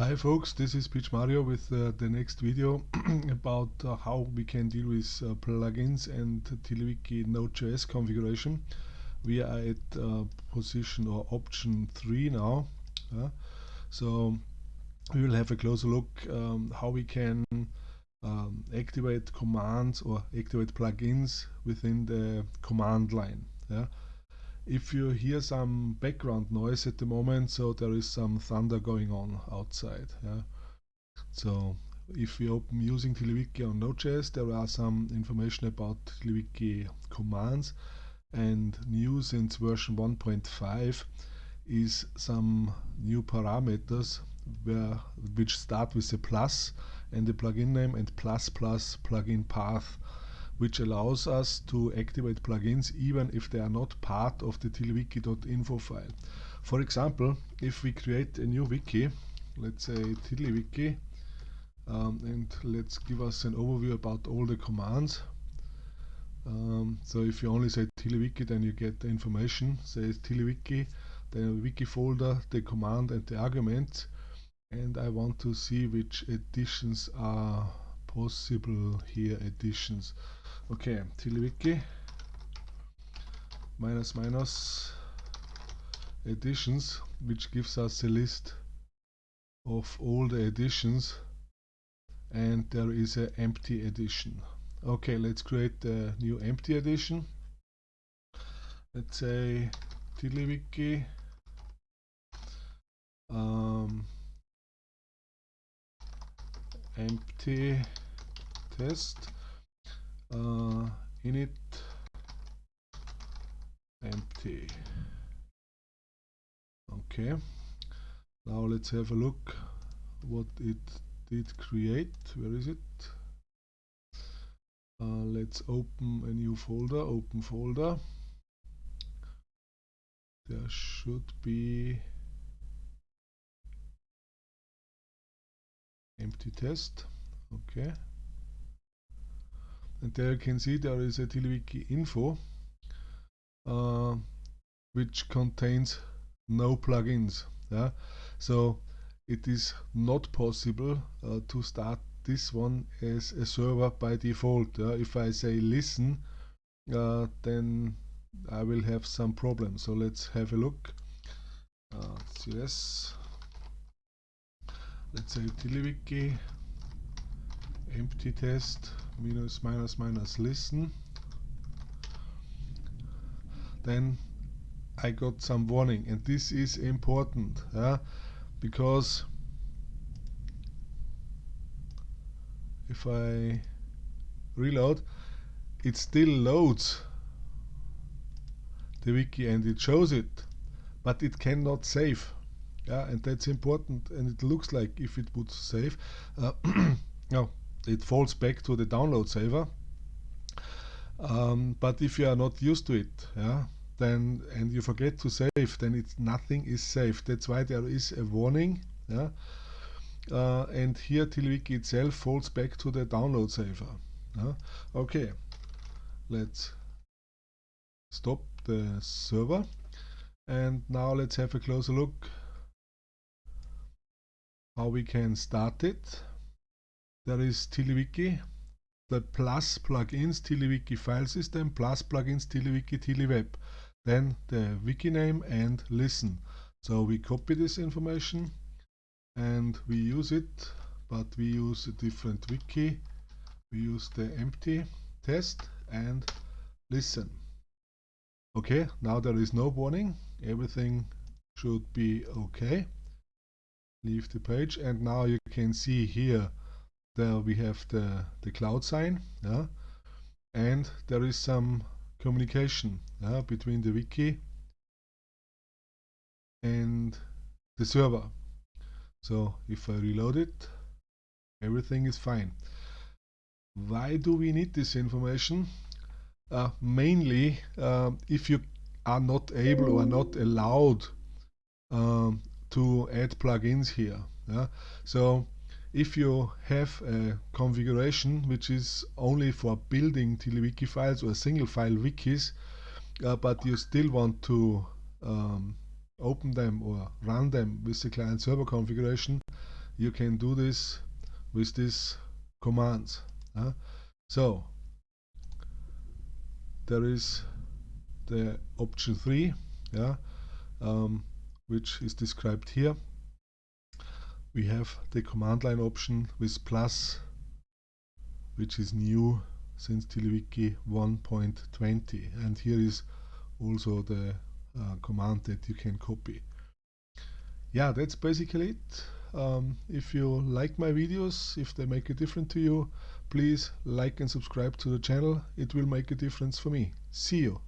Hi folks, this is PMario with uh, the next video about uh, how we can deal with uh, plugins and TiddlyWiki Node.js configuration. We are at uh, position or option 3 now. so we will have a closer look um, how we can um, activate commands or activate plugins within the command line. Yeah? If you hear some background noise at the moment, so there is some thunder going on outside. Yeah. So if we open using TiddlyWiki on Node.js, there are some information about TiddlyWiki commands and new since version 1.5 is some new parameters where, which start with a plus and the plugin name and plus plus plugin path which allows us to activate plugins even if they are not part of the tiddlywiki.info file. For example, if we create a new wiki, let's say tiddlywiki, um, and let's give us an overview about all the commands. Um, so if you only say tiddlywiki, then you get the information, says tiddlywiki, the wiki folder, the command and the argument. And I want to see which additions are possible here, additions. Okay, TiddlyWiki minus minus. Editions, which gives us a list of all the editions and there is an empty edition. Okay, let's create a new empty edition. Let's say TiddlyWiki um, empty test uh, init empty. Okay. Now let's have a look what it did create. Where is it? Uh, let's open a new folder open folder. There should be empty test. Okay and there you can see there is a TiddlyWiki info uh, which contains no plugins. Yeah? So it is not possible uh, to start this one as a server by default. Uh, if I say listen, uh, then I will have some problems. So let's have a look. Uh, let's say TiddlyWiki empty test minus minus minus listen. Then I got some warning and this is important yeah, because if I reload it still loads the wiki and it shows it but it cannot save yeah? And that's important and it looks like if it would save. Uh, no it falls back to the download saver. Um, but if you are not used to it, yeah, then and you forget to save, then it's nothing is saved. That's why there is a warning. Yeah, uh, and here TiddlyWiki itself falls back to the download saver. Yeah? Okay, let's stop the server, and now let's have a closer look how we can start it there is TiddlyWiki, the plus plugins TiddlyWiki file system, plus plugins TiddlyWiki TiddlyWeb. Then the wiki name and listen. So we copy this information and we use it, but we use a different wiki. We use the empty test and listen. Okay, now there is no warning. Everything should be okay. Leave the page and now you can see here there we have the, the cloud sign yeah? and there is some communication yeah, between the wiki and the server. So if I reload it, everything is fine. Why do we need this information? Uh, mainly uh, if you are not able or not allowed um, to add plugins here. Yeah? So if you have a configuration which is only for building TiddlyWiki files or single file wikis, uh, but you still want to um, open them or run them with the client server configuration, you can do this with these commands uh, so there is the option 3 yeah um, which is described here we have the command line option with plus which is new since TiddlyWiki 1.20 and here is also the uh, command that you can copy. Yeah that's basically it. Um, if you like my videos if they make a difference to you please like and subscribe to the channel. It will make a difference for me. See you